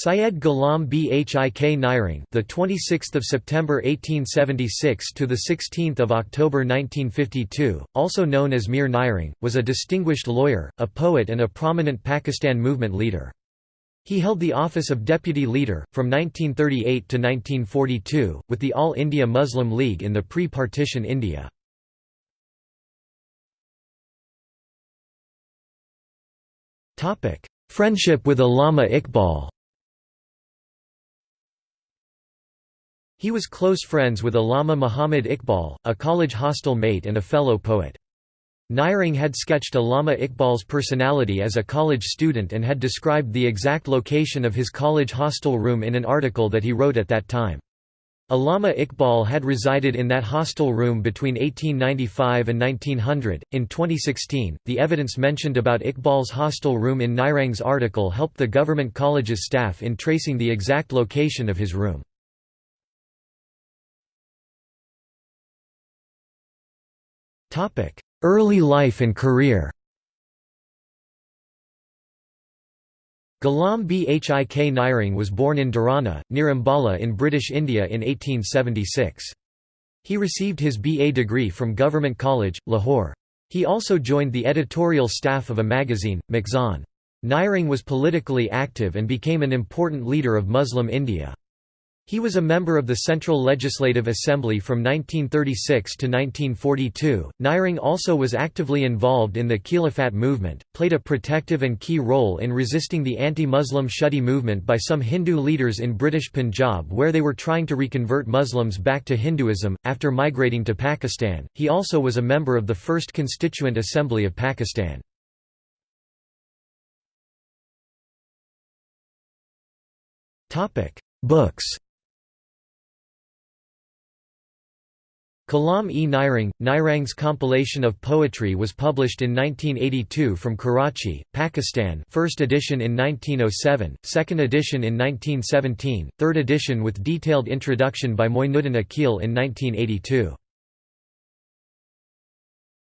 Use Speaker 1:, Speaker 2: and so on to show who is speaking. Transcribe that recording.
Speaker 1: Syed Ghulam Bhik Nairang, the 26th of September 1876 to the 16th of October 1952, also known as Mir Nairang, was a distinguished lawyer, a poet and a prominent Pakistan movement leader. He held the office of deputy leader from 1938 to 1942 with the All India Muslim League in the pre-partition India. Topic: Friendship with Allama Iqbal. He was close friends with Allama Muhammad Iqbal, a college hostel mate and a fellow poet. Nairang had sketched Allama Iqbal's personality as a college student and had described the exact location of his college hostel room in an article that he wrote at that time. Allama Iqbal had resided in that hostel room between 1895 and 1900. In 2016, the evidence mentioned about Iqbal's hostel room in Nairang's article helped the government college's staff in tracing the exact location of his room. Early life and career Ghulam Bhik Nairang was born in Dharana, near Ambala in British India in 1876. He received his BA degree from Government College, Lahore. He also joined the editorial staff of a magazine, Makhzan. Nairang was politically active and became an important leader of Muslim India. He was a member of the Central Legislative Assembly from 1936 to 1942. Nairang also was actively involved in the Khilafat movement, played a protective and key role in resisting the anti-Muslim Shuddhi movement by some Hindu leaders in British Punjab where they were trying to reconvert Muslims back to Hinduism. After migrating to Pakistan, he also was a member of the First Constituent Assembly of Pakistan. Books Kalam-e Nairang, Nairang's compilation of poetry was published in 1982 from Karachi, Pakistan first edition in 1907, second edition in 1917, third edition with detailed introduction by Moinuddin Aqeel in 1982.